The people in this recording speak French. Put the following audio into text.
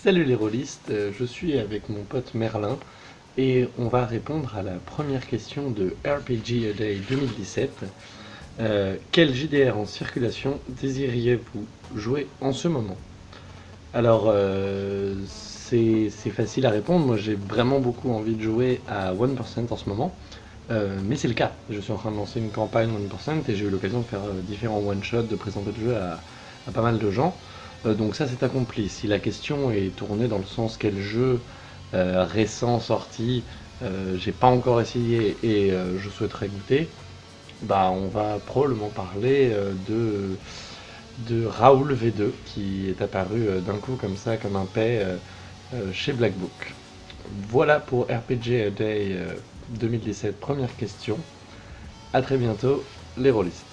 Salut les rôlistes, euh, je suis avec mon pote Merlin et on va répondre à la première question de RPG A Day 2017. Euh, quel JDR en circulation désiriez-vous jouer en ce moment? Alors, euh, c'est facile à répondre, moi j'ai vraiment beaucoup envie de jouer à 1% en ce moment, mais c'est le cas. Je suis en train de lancer une campagne 1% et j'ai eu l'occasion de faire différents one-shots, de présenter le jeu à pas mal de gens. Euh, donc ça c'est accompli. Si la question est tournée dans le sens quel jeu euh, récent sorti euh, j'ai pas encore essayé et je souhaiterais goûter, bah on va probablement parler de, de Raoul V2 qui est apparu d'un coup comme ça, comme un paix chez Black Book. Voilà pour RPG A Day euh, 2017, première question. A très bientôt les rôlistes.